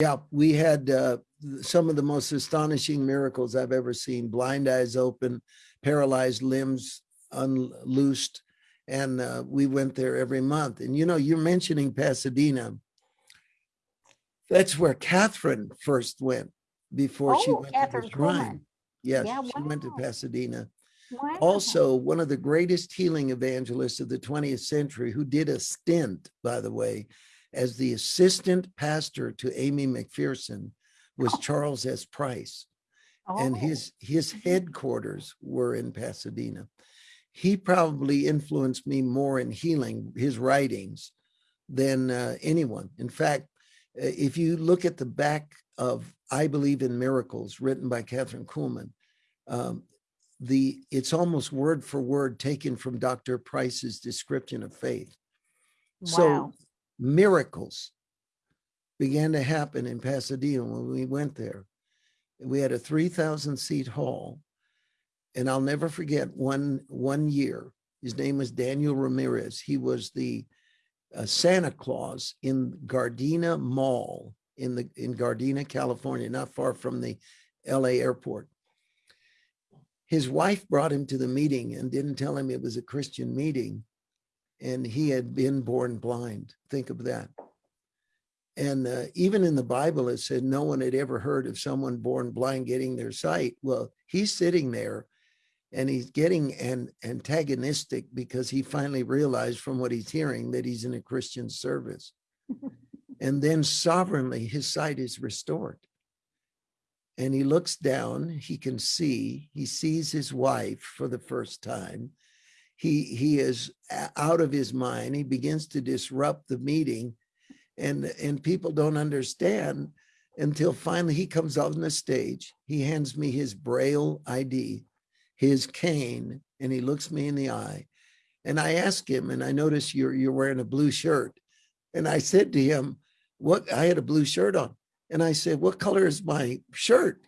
Yeah, we had uh, some of the most astonishing miracles I've ever seen. Blind eyes open, paralyzed limbs unloosed. And uh, we went there every month. And you know, you're mentioning Pasadena. That's where Kathryn first went before she Oh, went Kathryn to the shrine. Yes, Yeah, she went to. Pasadena. Wow. Also, one of the greatest healing evangelists of the 20th century, who did a stint, by the way, as the assistant pastor to Aimee McPherson, was Oh. Charles S. Price. And Oh, his his Mhm. headquarters were in Pasadena. He probably influenced me more in healing his writings than uh, anyone. In fact, uh, if you look at the back of I Believe in Miracles, written by Kathryn Kuhlman, um, the it's almost word for word taken from Dr. Price's description of faith. Wow. So. Miracles began to happen in Pasadena when we went there. We had a 3,000 seat hall. And I'll never forget one, one year, his name was Daniel Ramirez. He was the uh, Santa Claus in Gardena Mall in the in Gardena, California, not far from the LA airport. His wife brought him to the meeting and didn't tell him it was a Christian meeting. And he had been born blind. Think of that. And uh, even in the Bible, it said no one had ever heard of someone born blind getting their sight. Well, he's sitting there and he's getting an antagonistic because he finally realized from what he's hearing that he's in a Christian service. and then sovereignly, his sight is restored. And he looks down, he can see, he sees his wife for the first time. He, he is uh, out of his mind. He begins to disrupt the meeting and and people don't understand until finally he comes on the stage. He hands me his braille id his cane and he looks me in the eye. And i ask him and i notice you're you're wearing a blue shirt. And i said to him what i had a blue shirt on. And i said what color is my shirt?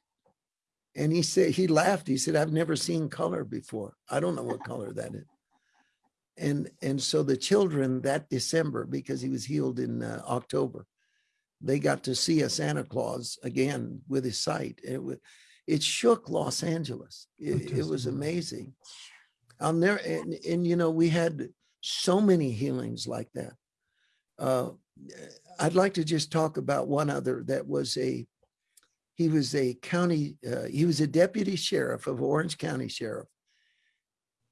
And he said he laughed. He said i've never seen color before. I don't know what color that is and and so the children that December, because he was healed in uh, October, they got to see a Santa Claus again with his sight. It was, it shook Los Angeles. It, it was amazing. I'll never and, and you know we had so many healings like that. Uh, I'd like to just talk about one other that was a he was a county uh, he was a deputy sheriff of Orange County Sheriff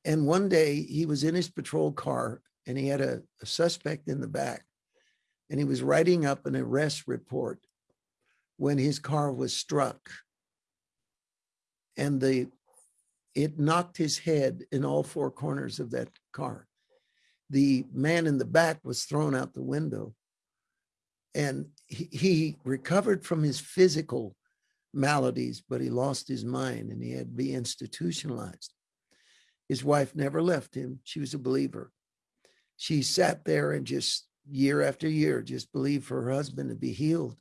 and one day he was in his patrol car and he had a, a suspect in the back and he was writing up an arrest report when his car was struck. And the it knocked his head in all four corners of that car. The man in the back was thrown out the window. And he, he recovered from his physical maladies, but he lost his mind and he had to be institutionalized. His wife never left him. She was a believer. She sat there and just year after year just believed for her husband to be healed.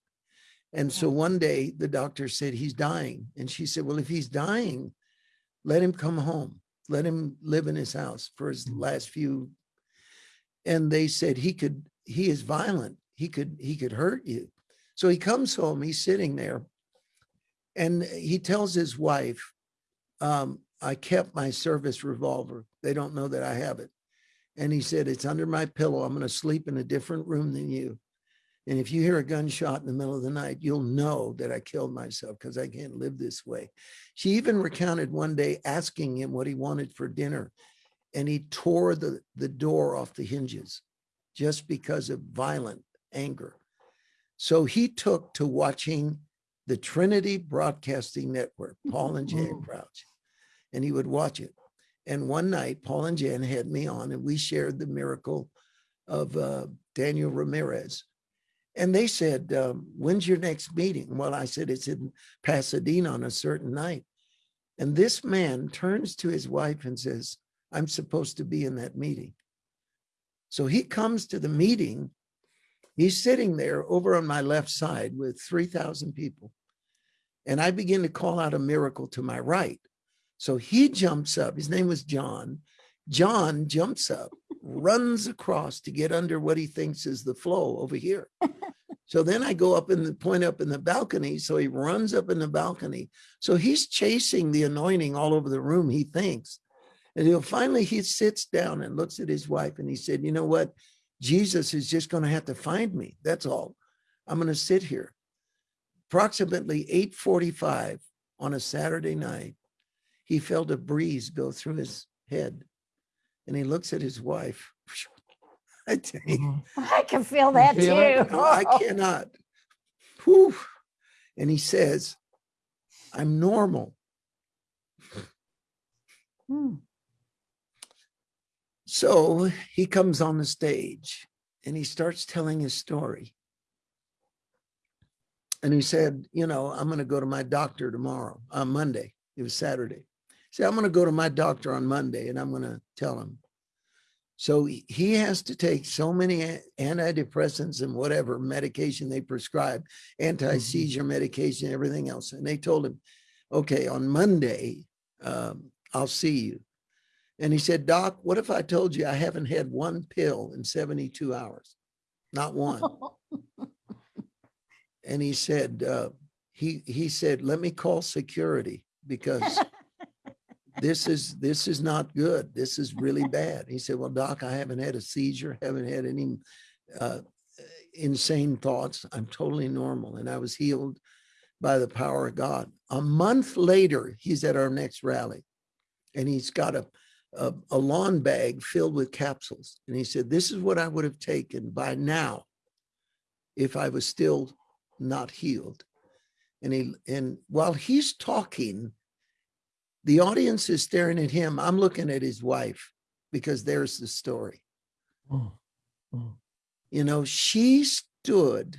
And so one day the doctor said he's dying. And she said, Well, if he's dying, let him come home. Let him live in his house for his Mm. last few. And they said he could, he is violent. He could, he could hurt you. So he comes home, he's sitting there, and he tells his wife, um, I kept my service revolver. They don't know that I have it. And he said, It's under my pillow. I'm going to sleep in a different room than you. And if you hear a gunshot in the middle of the night, you'll know that I killed myself because I can't live this way. She even recounted one day asking him what he wanted for dinner. And he tore the, the door off the hinges just because of violent anger. So he took to watching the Trinity Broadcasting Network, Paul and Jan Mhm. Crouch, and he would watch it. And one night, Paul and Jan had me on, and we shared the miracle of uh, Daniel Ramirez. And they said, um, When's your next meeting? Well, I said, It's in Pasadena on a certain night. And this man turns to his wife and says, I'm supposed to be in that meeting. So he comes to the meeting. He's sitting there over on my left side with 3,000 people. And I begin to call out a miracle to my right. So he jumps up. His name was John. John jumps up, runs across to get under what he thinks is the flow over here. So then I go up in the point up in the balcony. So he runs up in the balcony. So he's chasing the anointing all over the room, he thinks. And he'll finally he sits down and looks at his wife and he said, you know what? Jesus is just going to have to find me. That's all. I'm going to sit here. Approximately 845 on a Saturday night, he felt a breeze go through his head and he looks at his wife. I tell you, Mhm. I can feel that feel too. no, I cannot. Whew. And he says, I'm normal. Hmm. So he comes on the stage and he starts telling his story. And he said, you know, I'm going to go to my doctor tomorrow, on Monday. It was Saturday. Said, I'm going to go to my doctor on Monday and I'm going to tell him. So he- he has to take so many antidepressants and whatever medication they prescribe, anti-seizure medication, everything else. And they told him, okay, on Monday, um, I'll see you. And he said, Doc, what if I told you I haven't had one pill in 72 hours? Not one. And he said, uh, he he said, let me call security because this is this is not good. This is really bad. He said, well, Doc, I haven't had a seizure, haven't had any uh, insane thoughts. I'm totally normal, and I was healed by the power of God. A month later, he's at our next rally, and he's got a a, a lawn bag filled with capsules. And he said, This is what I would have taken by now if I was still not healed. And he and while he's talking, the audience is staring at him. I'm looking at his wife because there's the story. Mm. Mm. You know, she stood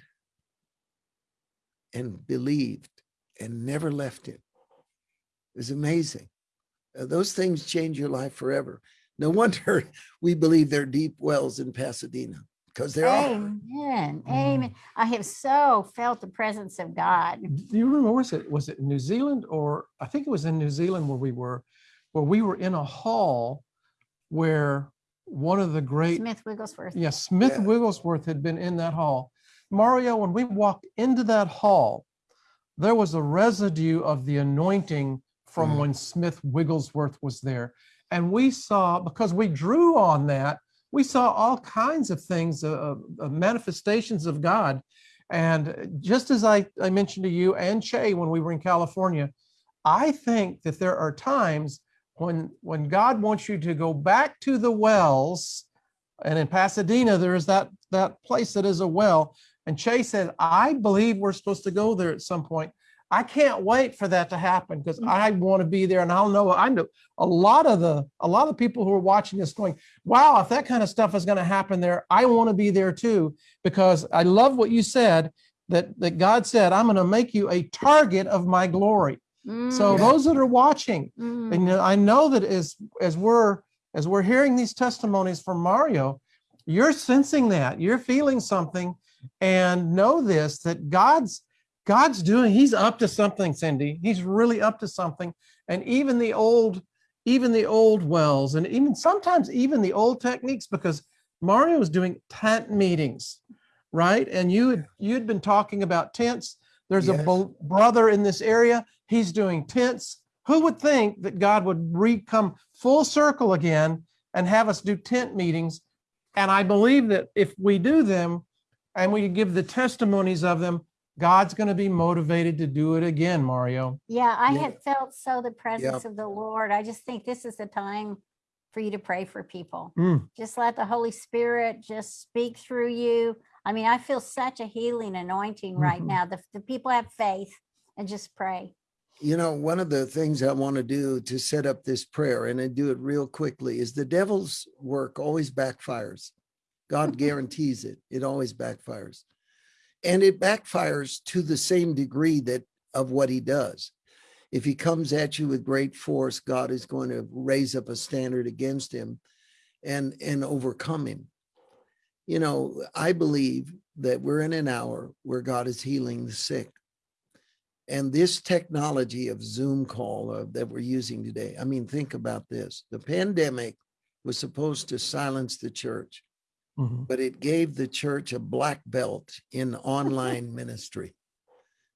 and believed and never left him. It was amazing. Uh, those things change your life forever. No wonder we believe there are deep wells in Pasadena because there are. Amen. Mm. Amen. I have so felt the presence of God. Do you remember, was it, was it New Zealand or, I think it was in New Zealand where we were, where we were in a hall where one of the great, Smith Wigglesworth. yeah, Smith Yeah. Wigglesworth had been in that hall. Mario, when we walked into that hall, there was a residue of the anointing from Mhm. when Smith Wigglesworth was there. And we saw, because we drew on that, we saw all kinds of things, uh, uh, manifestations of God. And just as I, I mentioned to you and Che when we were in California, I think that there are times when when God wants you to go back to the wells, and in Pasadena there is that that place that is a well. And Che said, I believe we're supposed to go there at some point. I can't wait for that to happen because I want to be there, and I'll know. I know a lot of the a lot of people who are watching this going, "Wow, if that kind of stuff is going to happen there, I want to be there too." Because I love what you said that that God said, "I'm going to make you a target of my glory." So Mm, Yeah. those that are watching, mm. and I know that as as we're as we're hearing these testimonies from Mario, you're sensing that you're feeling something, and know this that God's God's doing. He's up to something, Cindy. He's really up to something. And even the old, even the old wells, and even sometimes even the old techniques, because Mario was doing tent meetings, right? And you had you'd been talking about tents. There's a Yes. bel- brother in this area. He's doing tents. Who would think that God would re come full circle again and have us do tent meetings? And I believe that if we do them and we give the testimonies of them, God's going to be motivated to do it again, Mario. Yeah, I Yeah. had felt so the presence of the Lord. I just think this is the time for you to pray for people. Mm. Just let the Holy Spirit just speak through you. I mean, I feel such a healing anointing right Mhm. now. The, the people have faith and just pray. You know, one of the things I want to do to set up this prayer and I do it real quickly is the devil's work always backfires. God guarantees it. It always backfires. And it backfires to the same degree that of what he does. If he comes at you with great force, God is going to raise up a standard against him and and overcome him. You know, I believe that we're in an hour where God is healing the sick. And this technology of Zoom call uh, that we're using today, I mean, think about this. The pandemic was supposed to silence the church. Mhm. but it gave the church a black belt in online ministry.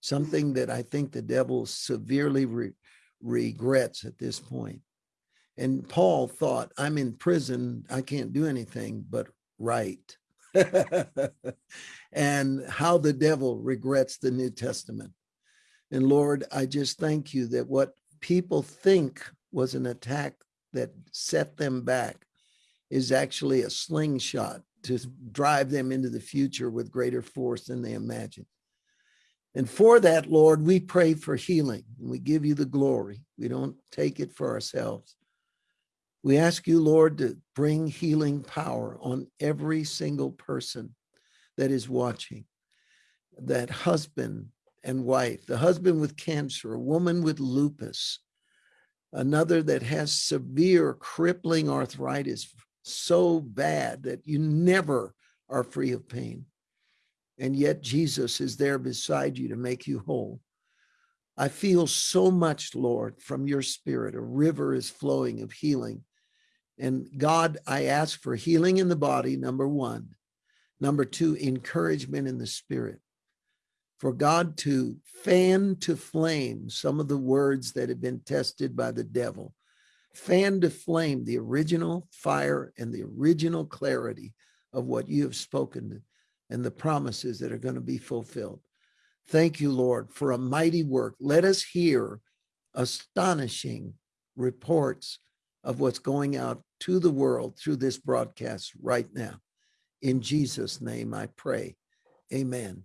Something that I think the devil severely re- regrets at this point. And Paul thought, I'm in prison, I can't do anything but write. and how the devil regrets the New Testament. And Lord, I just thank you that what people think was an attack that set them back is actually a slingshot to drive them into the future with greater force than they imagine. And for that, Lord, we pray for healing and we give you the glory. We don't take it for ourselves. We ask you, Lord, to bring healing power on every single person that is watching. That husband and wife, the husband with cancer, a woman with lupus, another that has severe crippling arthritis so bad that you never are free of pain. And yet Jesus is there beside you to make you whole. I feel so much, Lord, from your spirit. A river is flowing of healing. And God, I ask for healing in the body, number one. Number two, encouragement in the spirit. For God to fan to flame some of the words that have been tested by the devil fan to flame the original fire and the original clarity of what you have spoken and the promises that are going to be fulfilled. Thank you, Lord, for a mighty work. Let us hear astonishing reports of what's going out to the world through this broadcast right now. In Jesus' name I pray. Amen